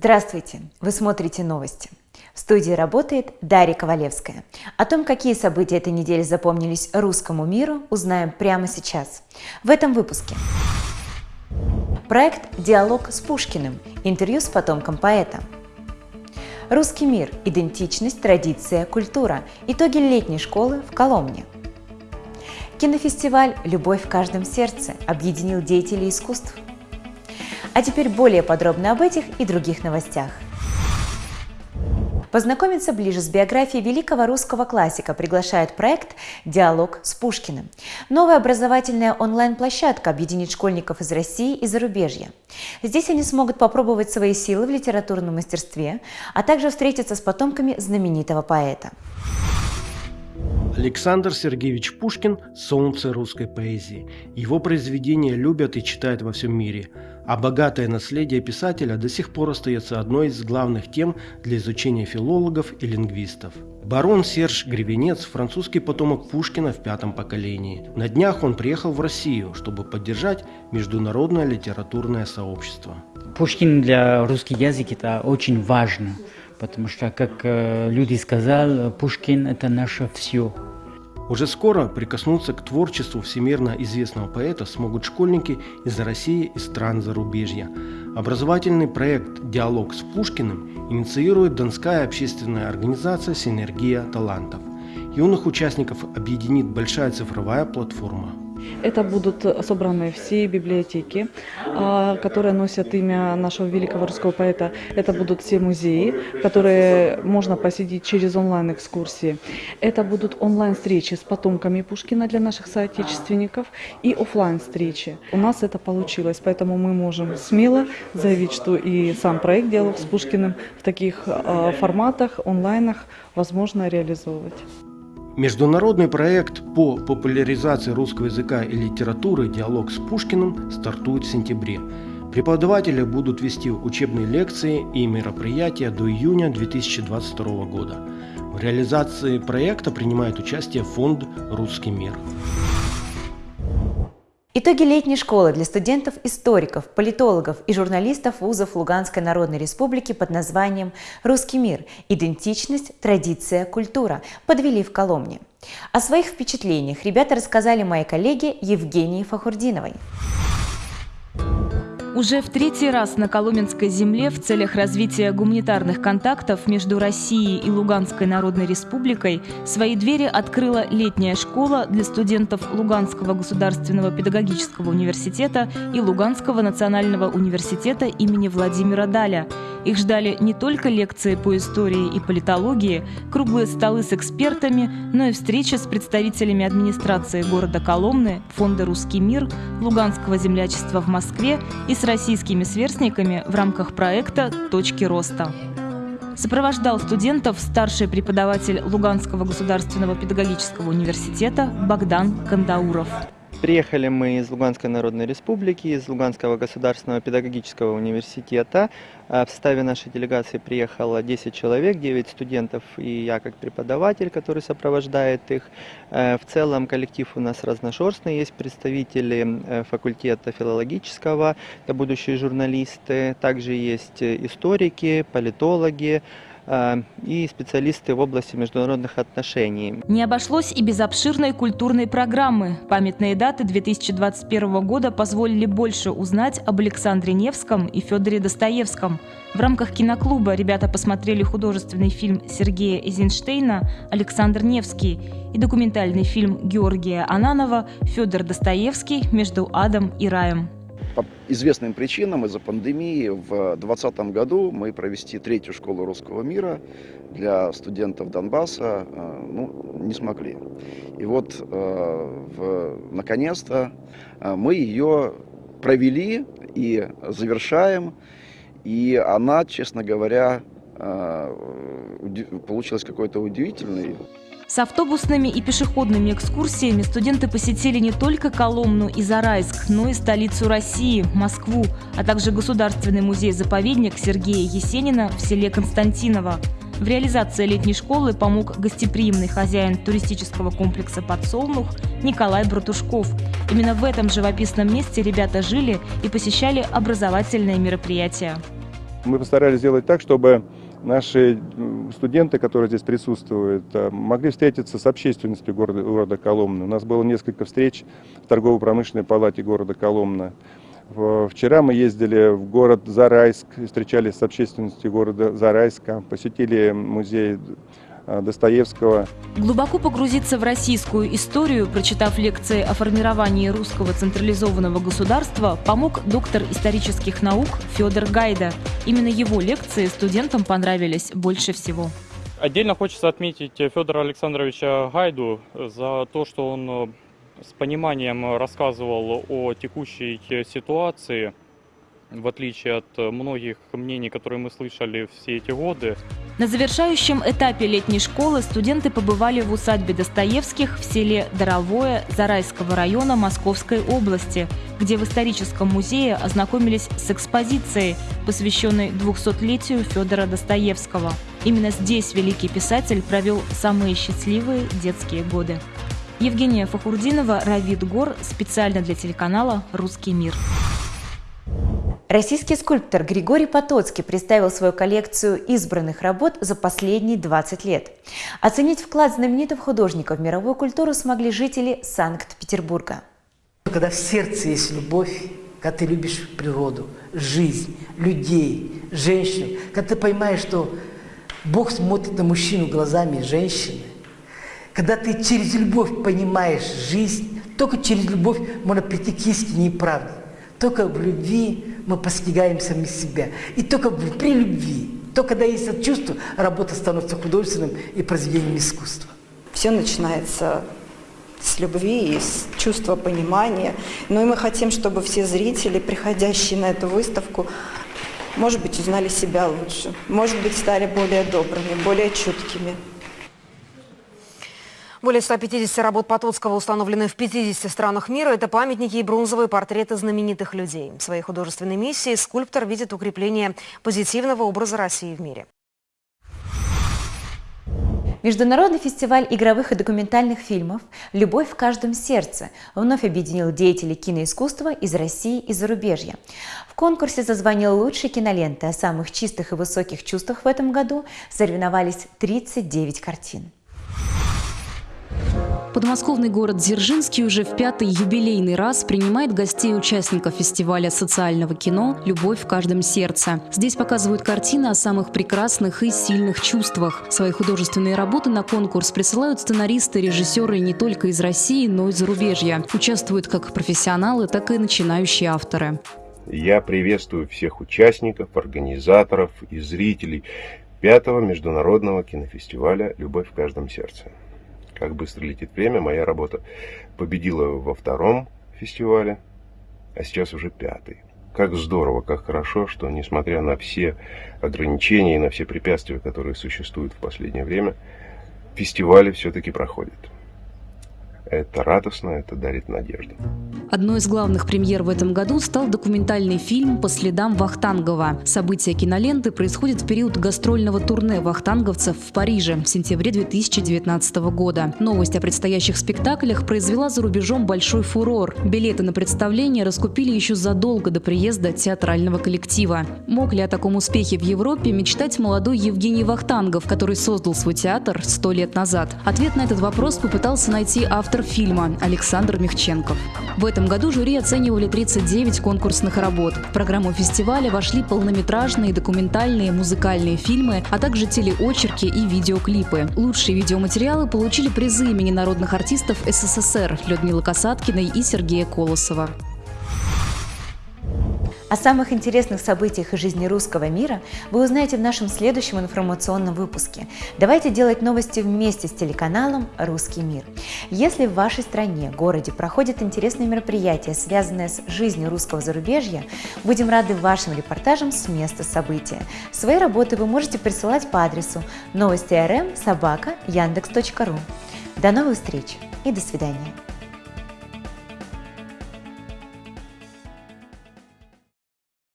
Здравствуйте! Вы смотрите новости. В студии работает Дарья Ковалевская. О том, какие события этой недели запомнились русскому миру, узнаем прямо сейчас. В этом выпуске. Проект «Диалог с Пушкиным. Интервью с потомком поэта». Русский мир. Идентичность, традиция, культура. Итоги летней школы в Коломне. Кинофестиваль «Любовь в каждом сердце» объединил деятелей искусств – а теперь более подробно об этих и других новостях. Познакомиться ближе с биографией великого русского классика приглашает проект «Диалог с Пушкиным». Новая образовательная онлайн-площадка объединит школьников из России и зарубежья. Здесь они смогут попробовать свои силы в литературном мастерстве, а также встретиться с потомками знаменитого поэта. Александр Сергеевич Пушкин – солнце русской поэзии. Его произведения любят и читают во всем мире – а богатое наследие писателя до сих пор остается одной из главных тем для изучения филологов и лингвистов. Барон Серж Гребенец – французский потомок Пушкина в пятом поколении. На днях он приехал в Россию, чтобы поддержать международное литературное сообщество. Пушкин для русского языка – это очень важно, потому что, как э, люди сказали, Пушкин – это наше все. Уже скоро прикоснуться к творчеству всемирно известного поэта смогут школьники из России и стран зарубежья. Образовательный проект «Диалог с Пушкиным» инициирует Донская общественная организация «Синергия талантов». Юных участников объединит большая цифровая платформа. Это будут собраны все библиотеки, а, которые носят имя нашего великого русского поэта. Это будут все музеи, которые можно посетить через онлайн-экскурсии. Это будут онлайн-встречи с потомками Пушкина для наших соотечественников и офлайн встречи У нас это получилось, поэтому мы можем смело заявить, что и сам проект «Диалог с Пушкиным» в таких а, форматах, онлайнах возможно реализовывать. Международный проект по популяризации русского языка и литературы «Диалог с Пушкиным» стартует в сентябре. Преподаватели будут вести учебные лекции и мероприятия до июня 2022 года. В реализации проекта принимает участие фонд «Русский мир». Итоги летней школы для студентов-историков, политологов и журналистов вузов Луганской Народной Республики под названием «Русский мир. Идентичность, традиция, культура» подвели в Коломне. О своих впечатлениях ребята рассказали моей коллеге Евгении Фахурдиновой. Уже в третий раз на Коломенской земле в целях развития гуманитарных контактов между Россией и Луганской Народной Республикой свои двери открыла летняя школа для студентов Луганского государственного педагогического университета и Луганского национального университета имени Владимира Даля – их ждали не только лекции по истории и политологии, круглые столы с экспертами, но и встречи с представителями администрации города Коломны, Фонда «Русский мир», Луганского землячества в Москве и с российскими сверстниками в рамках проекта «Точки роста». Сопровождал студентов старший преподаватель Луганского государственного педагогического университета Богдан Кандауров. Приехали мы из Луганской Народной Республики, из Луганского государственного педагогического университета. А в составе нашей делегации приехало 10 человек, 9 студентов и я как преподаватель, который сопровождает их. Э, в целом коллектив у нас разношерстный, есть представители э, факультета филологического, это будущие журналисты, также есть историки, политологи, Э, и специалисты в области международных отношений. Не обошлось и без обширной культурной программы. Памятные даты 2021 года позволили больше узнать об Александре Невском и Федоре Достоевском. В рамках киноклуба ребята посмотрели художественный фильм Сергея Эйзенштейна «Александр Невский» и документальный фильм Георгия Ананова «Федор Достоевский. Между адом и раем» по известным причинам из-за пандемии в 2020 году мы провести третью школу русского мира для студентов Донбасса э, ну, не смогли. И вот э, наконец-то э, мы ее провели и завершаем. И она, честно говоря, получилась какой-то удивительной. С автобусными и пешеходными экскурсиями студенты посетили не только Коломну и Зарайск, но и столицу России – Москву, а также Государственный музей-заповедник Сергея Есенина в селе Константиново. В реализации летней школы помог гостеприимный хозяин туристического комплекса «Подсолнух» Николай Братушков. Именно в этом живописном месте ребята жили и посещали образовательные мероприятия. Мы постарались сделать так, чтобы наши студенты, которые здесь присутствуют, э, могли встретиться с общественностью города, города Коломны. У нас было несколько встреч в торгово-промышленной палате города Коломны. Вчера мы ездили в город Зарайск, встречались с общественностью города Зарайска, посетили музей Достоевского. Глубоко погрузиться в российскую историю, прочитав лекции о формировании русского централизованного государства, помог доктор исторических наук Федор Гайда. Именно его лекции студентам понравились больше всего. Отдельно хочется отметить Федора Александровича Гайду за то, что он с пониманием рассказывал о текущей ситуации, в отличие от многих мнений, которые мы слышали все эти годы. На завершающем этапе летней школы студенты побывали в усадьбе Достоевских в селе Доровое Зарайского района Московской области, где в историческом музее ознакомились с экспозицией, посвященной 200-летию Федора Достоевского. Именно здесь великий писатель провел самые счастливые детские годы. Евгения Фахурдинова, Равид Гор, специально для телеканала «Русский мир». Российский скульптор Григорий Потоцкий представил свою коллекцию избранных работ за последние 20 лет. Оценить вклад знаменитых художников в мировую культуру смогли жители Санкт-Петербурга. Когда в сердце есть любовь, когда ты любишь природу, жизнь, людей, женщин, когда ты понимаешь, что Бог смотрит на мужчину глазами женщины, когда ты через любовь понимаешь жизнь, только через любовь можно прийти к истине и правде. Только в любви мы постигаем сами себя. И только при любви, только когда есть это чувство, работа становится художественным и произведением искусства. Все начинается с любви и с чувства понимания. Ну и мы хотим, чтобы все зрители, приходящие на эту выставку, может быть, узнали себя лучше, может быть, стали более добрыми, более чуткими. Более 150 работ Потоцкого установлены в 50 странах мира. Это памятники и бронзовые портреты знаменитых людей. В своей художественной миссии скульптор видит укрепление позитивного образа России в мире. Международный фестиваль игровых и документальных фильмов «Любовь в каждом сердце» вновь объединил деятелей киноискусства из России и зарубежья. В конкурсе за звание лучшей киноленты о самых чистых и высоких чувствах в этом году соревновались 39 картин. Подмосковный город Дзержинский уже в пятый юбилейный раз принимает гостей участников фестиваля социального кино «Любовь в каждом сердце». Здесь показывают картины о самых прекрасных и сильных чувствах. Свои художественные работы на конкурс присылают сценаристы, режиссеры не только из России, но и зарубежья. Участвуют как профессионалы, так и начинающие авторы. Я приветствую всех участников, организаторов и зрителей пятого международного кинофестиваля «Любовь в каждом сердце» как быстро летит время, моя работа победила во втором фестивале, а сейчас уже пятый. Как здорово, как хорошо, что несмотря на все ограничения и на все препятствия, которые существуют в последнее время, фестивали все-таки проходят. Это радостно, это дарит надежду. Одной из главных премьер в этом году стал документальный фильм «По следам Вахтангова». События киноленты происходят в период гастрольного турне вахтанговцев в Париже в сентябре 2019 года. Новость о предстоящих спектаклях произвела за рубежом большой фурор. Билеты на представление раскупили еще задолго до приезда театрального коллектива. Мог ли о таком успехе в Европе мечтать молодой Евгений Вахтангов, который создал свой театр сто лет назад? Ответ на этот вопрос попытался найти автор фильма Александр Мехченков. В этом году жюри оценивали 39 конкурсных работ. В программу фестиваля вошли полнометражные, документальные, музыкальные фильмы, а также телеочерки и видеоклипы. Лучшие видеоматериалы получили призы имени народных артистов СССР Людмилы Касаткиной и Сергея Колосова. О самых интересных событиях из жизни русского мира вы узнаете в нашем следующем информационном выпуске. Давайте делать новости вместе с телеканалом «Русский мир». Если в вашей стране, городе проходят интересные мероприятия, связанные с жизнью русского зарубежья, будем рады вашим репортажам с места события. Свои работы вы можете присылать по адресу новости рм собака яндекс.ру. До новых встреч и до свидания.